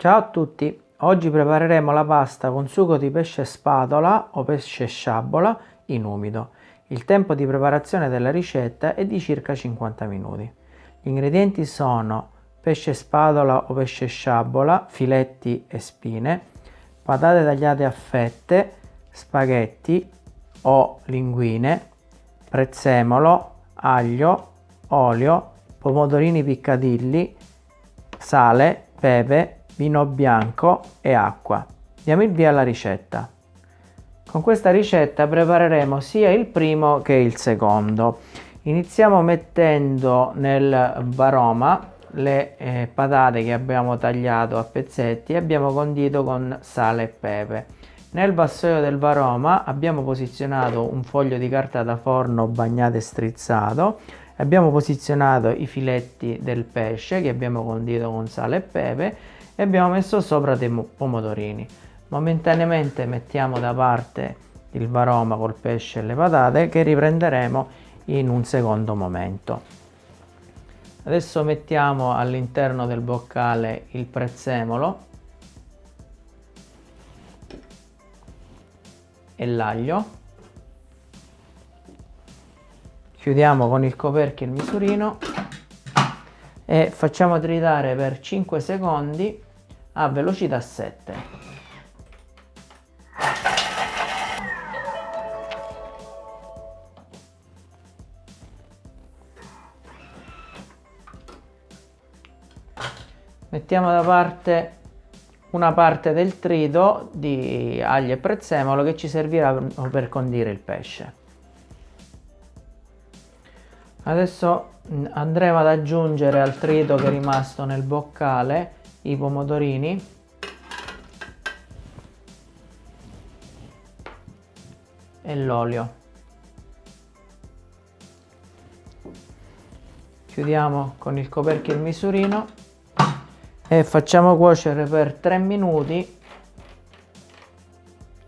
Ciao a tutti, oggi prepareremo la pasta con sugo di pesce spatola o pesce sciabola in umido. Il tempo di preparazione della ricetta è di circa 50 minuti. Gli ingredienti sono pesce spatola o pesce sciabola, filetti e spine, patate tagliate a fette, spaghetti o linguine, prezzemolo, aglio, olio, pomodorini piccadilli, sale, pepe, vino bianco e acqua. Diamo il via alla ricetta. Con questa ricetta prepareremo sia il primo che il secondo. Iniziamo mettendo nel baroma le eh, patate che abbiamo tagliato a pezzetti e abbiamo condito con sale e pepe. Nel vassoio del varoma abbiamo posizionato un foglio di carta da forno bagnato e strizzato abbiamo posizionato i filetti del pesce che abbiamo condito con sale e pepe e abbiamo messo sopra dei pomodorini. Momentaneamente mettiamo da parte il varoma col pesce e le patate che riprenderemo in un secondo momento. Adesso mettiamo all'interno del boccale il prezzemolo e l'aglio. Chiudiamo con il coperchio il misurino e facciamo tritare per 5 secondi a velocità 7. Mettiamo da parte una parte del trito di aglio e prezzemolo che ci servirà per condire il pesce. Adesso andremo ad aggiungere al trito che è rimasto nel boccale i pomodorini e l'olio. Chiudiamo con il coperchio il misurino. E facciamo cuocere per 3 minuti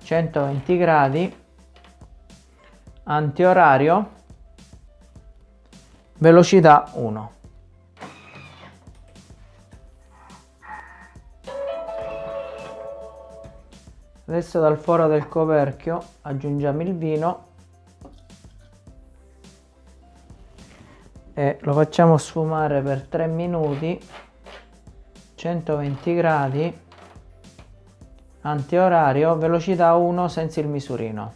120 gradi. Antiorario. Velocità 1 Adesso dal foro del coperchio aggiungiamo il vino e lo facciamo sfumare per 3 minuti 120 gradi antiorario velocità 1 senza il misurino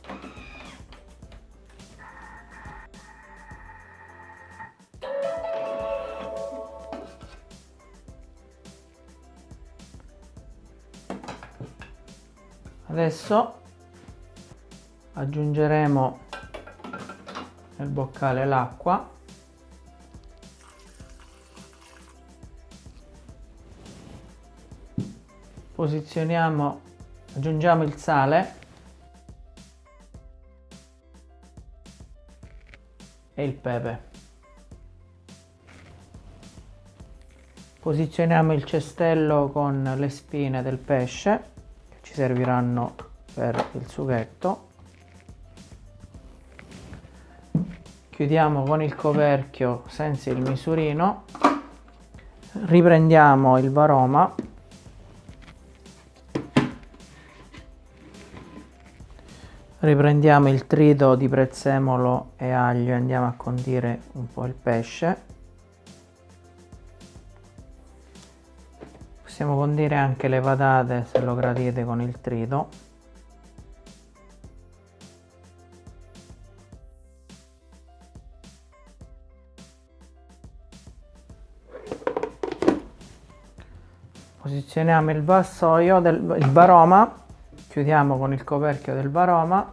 adesso aggiungeremo nel boccale l'acqua. Posizioniamo aggiungiamo il sale e il pepe. Posizioniamo il cestello con le spine del pesce serviranno per il sughetto. Chiudiamo con il coperchio senza il misurino. Riprendiamo il varoma. Riprendiamo il trito di prezzemolo e aglio e andiamo a condire un po' il pesce possiamo condire anche le patate se lo gradite con il trito. Posizioniamo il vassoio del il baroma chiudiamo con il coperchio del baroma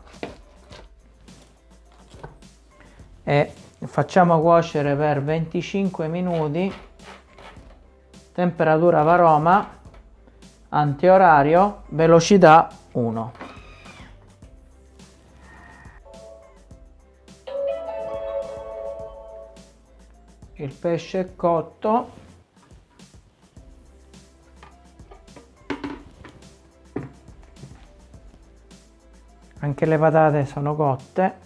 e facciamo cuocere per 25 minuti temperatura varoma, antiorario, velocità 1. Il pesce è cotto. Anche le patate sono cotte.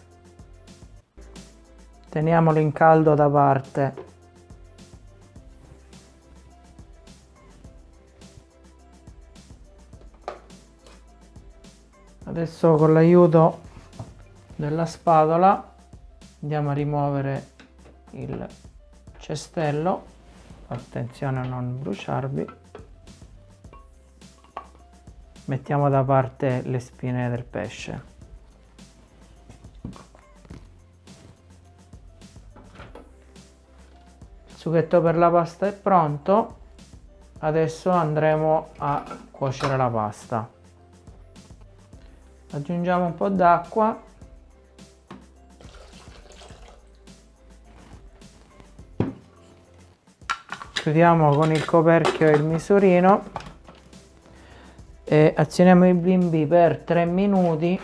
Teniamolo in caldo da parte adesso con l'aiuto della spatola andiamo a rimuovere il cestello. Attenzione a non bruciarvi. Mettiamo da parte le spine del pesce. Il sughetto per la pasta è pronto. Adesso andremo a cuocere la pasta aggiungiamo un po' d'acqua. Chiudiamo con il coperchio il misurino e azioniamo il bimbi per 3 minuti.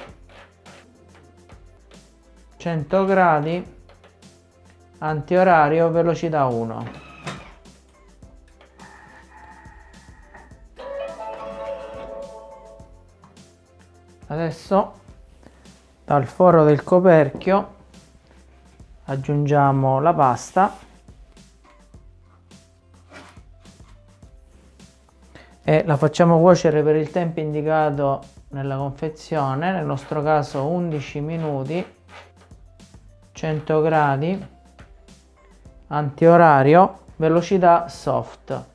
100 gradi antiorario velocità 1 adesso dal foro del coperchio aggiungiamo la pasta. E la facciamo cuocere per il tempo indicato nella confezione. Nel nostro caso 11 minuti 100 gradi antiorario velocità soft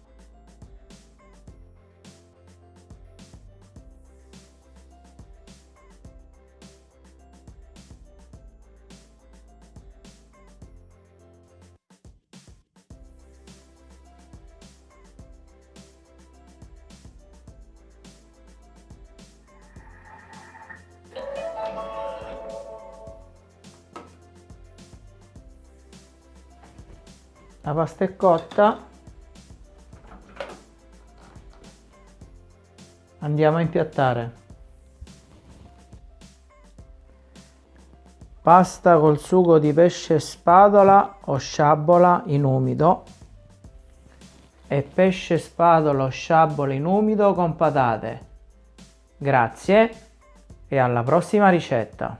la pasta è cotta. Andiamo a impiattare. Pasta col sugo di pesce spadola o sciabola in umido. E pesce spadola o sciabola in umido con patate. Grazie e alla prossima ricetta